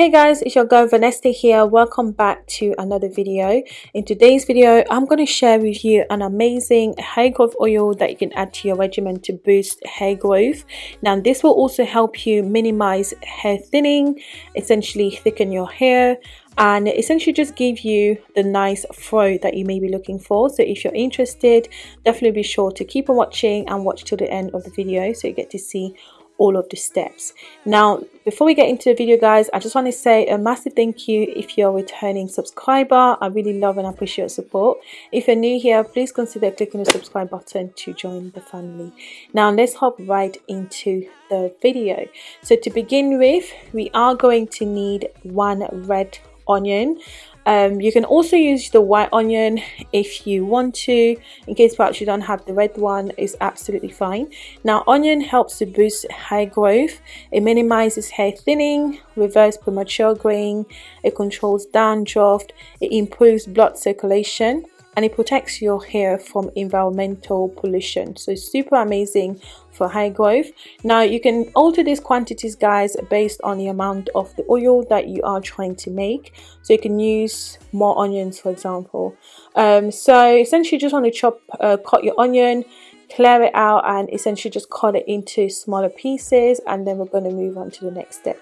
Hey guys, it's your girl Vanessa here. Welcome back to another video. In today's video, I'm going to share with you an amazing hair growth oil that you can add to your regimen to boost hair growth. Now, this will also help you minimize hair thinning, essentially thicken your hair, and essentially just give you the nice fro that you may be looking for so if you're interested definitely be sure to keep on watching and watch till the end of the video so you get to see all of the steps. Now before we get into the video guys i just want to say a massive thank you if you're a returning subscriber. I really love and appreciate your support. If you're new here please consider clicking the subscribe button to join the family. Now let's hop right into the video. So to begin with we are going to need one red onion um, you can also use the white onion if you want to. In case perhaps you don't have the red one it's absolutely fine. Now onion helps to boost hair growth. It minimizes hair thinning reverse premature graying it controls dandruff it improves blood circulation and it protects your hair from environmental pollution. So it's super amazing for high growth. Now you can alter these quantities guys based on the amount of the oil that you are trying to make. So you can use more onions for example. Um, so essentially you just want to chop uh, cut your onion clear it out and essentially just cut it into smaller pieces and then we're going to move on to the next step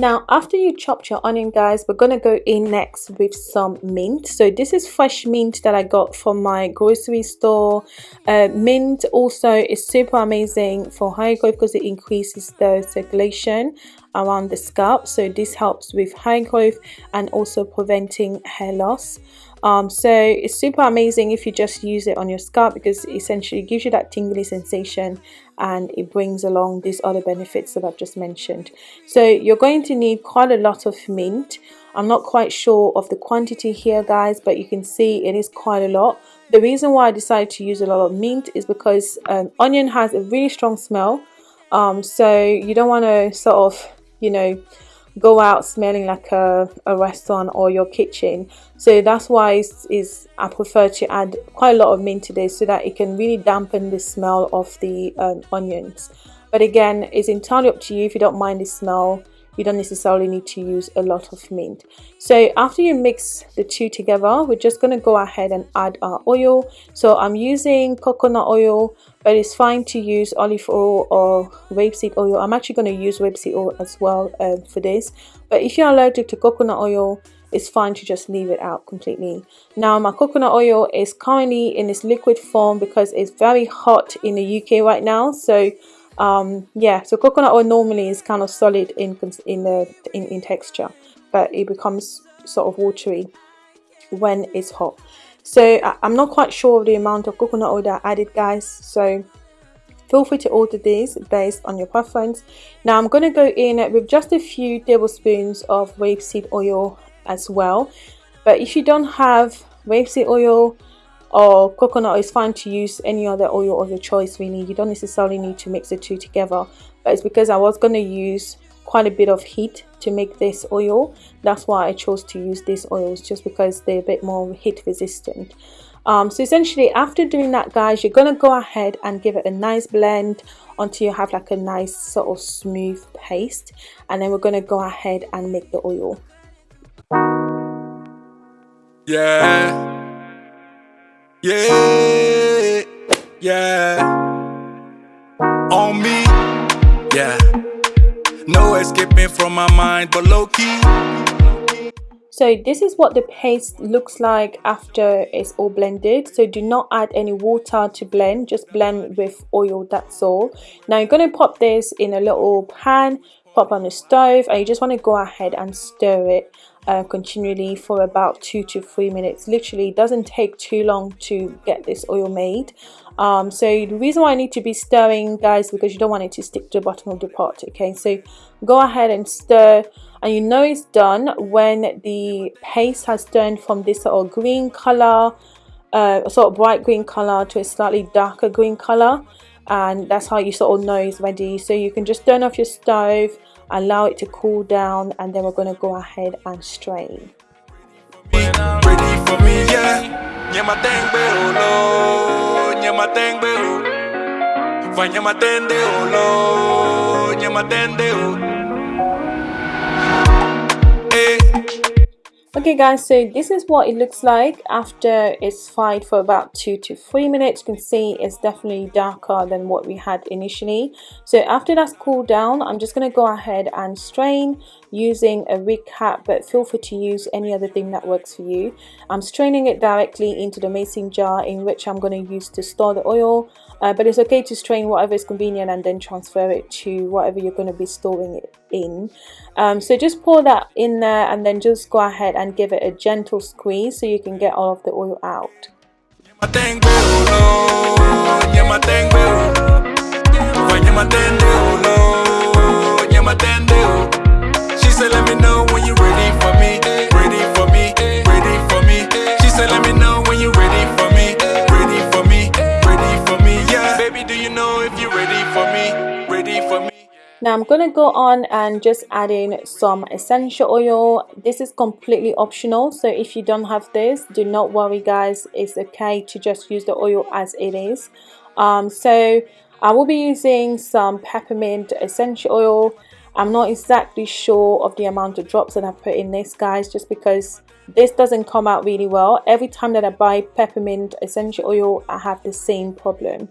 now after you chopped your onion guys we're gonna go in next with some mint. So this is fresh mint that i got from my grocery store. Uh, mint also is super amazing for hair growth because it increases the circulation around the scalp so this helps with hair growth and also preventing hair loss um, so it's super amazing if you just use it on your scalp because essentially gives you that tingly sensation and it brings along these other benefits that I've just mentioned. So you're going to need quite a lot of mint. I'm not quite sure of the quantity here guys but you can see it is quite a lot. The reason why I decided to use a lot of mint is because um, onion has a really strong smell um, so you don't want to sort of you know go out smelling like a, a restaurant or your kitchen. So that's why is, is I prefer to add quite a lot of mint to this so that it can really dampen the smell of the um, onions. But again it's entirely up to you if you don't mind the smell you don't necessarily need to use a lot of mint. So after you mix the two together we're just going to go ahead and add our oil. So i'm using coconut oil but it's fine to use olive oil or rapeseed oil. I'm actually going to use rapeseed oil as well uh, for this. But if you're allergic to coconut oil it's fine to just leave it out completely. Now my coconut oil is currently in its liquid form because it's very hot in the uk right now. So um, yeah so coconut oil normally is kind of solid in in the in, in texture but it becomes sort of watery when it's hot. So I'm not quite sure of the amount of coconut oil that I added guys so feel free to order these based on your preference. Now I'm going to go in with just a few tablespoons of rapeseed oil as well but if you don't have rapeseed oil or coconut is fine to use any other oil of your choice really. You don't necessarily need to mix the two together but it's because I was going to use quite a bit of heat to make this oil. That's why I chose to use these oils just because they're a bit more heat resistant. Um, so essentially after doing that guys you're gonna go ahead and give it a nice blend until you have like a nice sort of smooth paste and then we're gonna go ahead and make the oil. Yeah yeah Yeah. On me. Yeah. No escaping from my mind, but low key. So this is what the paste looks like after it's all blended. So do not add any water to blend, just blend with oil, that's all. Now you're going to pop this in a little pan, pop on the stove and you just want to go ahead and stir it uh, continually for about two to three minutes. Literally doesn't take too long to get this oil made. Um, so the reason why I need to be stirring guys because you don't want it to stick to the bottom of the pot okay so go ahead and stir and you know it's done when the paste has turned from this sort of green color uh, sort of bright green color to a slightly darker green color and that's how you sort of know it's ready so you can just turn off your stove allow it to cool down and then we're going to go ahead and strain Okay guys, so this is what it looks like after it's fried for about two to three minutes. You can see it's definitely darker than what we had initially. So after that's cooled down, I'm just going to go ahead and strain using a Rig cap, but feel free to use any other thing that works for you. I'm straining it directly into the mason jar in which I'm going to use to store the oil. Uh, but it's okay to strain whatever is convenient and then transfer it to whatever you're going to be storing it in. Um, so just pour that in there and then just go ahead and give it a gentle squeeze so you can get all of the oil out. To go on and just add in some essential oil. This is completely optional. So if you don't have this, do not worry guys. It's okay to just use the oil as it is. Um, so I will be using some peppermint essential oil. I'm not exactly sure of the amount of drops that I put in this guys just because this doesn't come out really well. Every time that I buy peppermint essential oil I have the same problem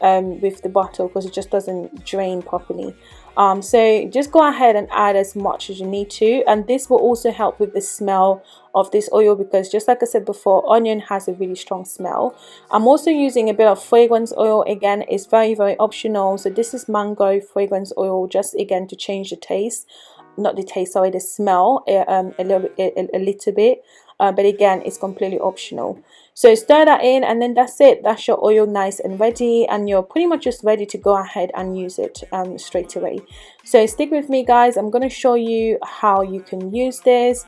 um, with the bottle because it just doesn't drain properly. Um, so just go ahead and add as much as you need to and this will also help with the smell of this oil because just like I said before onion has a really strong smell. I'm also using a bit of fragrance oil. Again it's very very optional. So this is mango fragrance oil just again to change the taste not the taste sorry the smell eh, um, a little a, a little bit uh, but again it's completely optional. So stir that in and then that's it. That's your oil nice and ready and you're pretty much just ready to go ahead and use it um, straight away. So stick with me guys. I'm going to show you how you can use this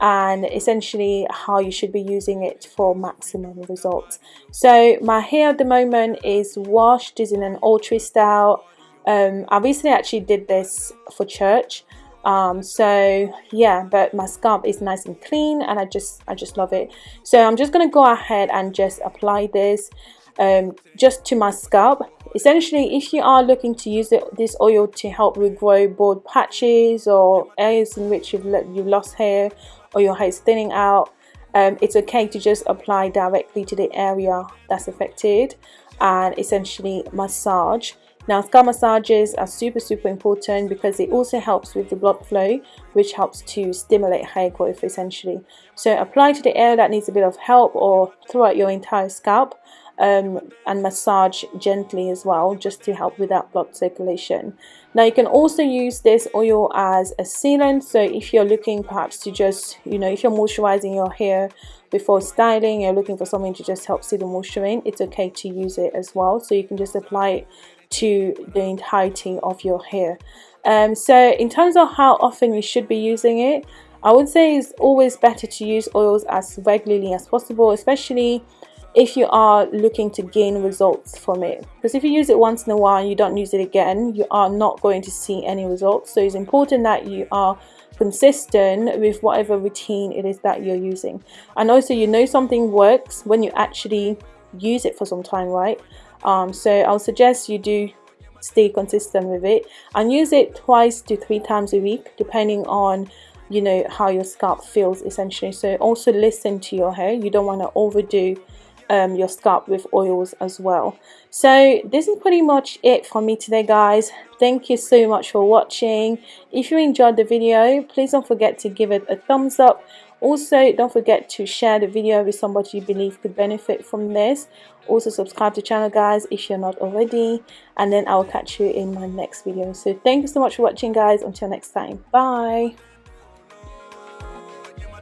and essentially how you should be using it for maximum results. So my hair at the moment is washed is in an ultra style um, I recently actually did this for church um, so yeah but my scalp is nice and clean and I just I just love it. So I'm just gonna go ahead and just apply this um, just to my scalp. Essentially if you are looking to use it, this oil to help regrow bald patches or areas in which you've, you've lost hair or your hair is thinning out um, it's okay to just apply directly to the area that's affected and essentially massage now scalp massages are super super important because it also helps with the blood flow which helps to stimulate hair growth essentially. So apply to the area that needs a bit of help or throughout your entire scalp um, and massage gently as well just to help with that blood circulation. Now you can also use this oil as a sealant so if you're looking perhaps to just you know if you're moisturizing your hair before styling you're looking for something to just help seal the moisture in it's okay to use it as well so you can just apply it to the entirety of your hair. Um, so in terms of how often you should be using it I would say it's always better to use oils as regularly as possible especially if you are looking to gain results from it. Because if you use it once in a while and you don't use it again you are not going to see any results. So it's important that you are consistent with whatever routine it is that you're using. And also you know something works when you actually use it for some time right um, so I'll suggest you do stay consistent with it and use it twice to three times a week depending on you know how your scalp feels essentially. So also listen to your hair. You don't want to overdo um, your scalp with oils as well. So this is pretty much it for me today guys. Thank you so much for watching. If you enjoyed the video please don't forget to give it a thumbs up. Also don't forget to share the video with somebody you believe could benefit from this. Also subscribe to the channel guys if you're not already. And then i'll catch you in my next video. So thank you so much for watching guys. Until next time. Bye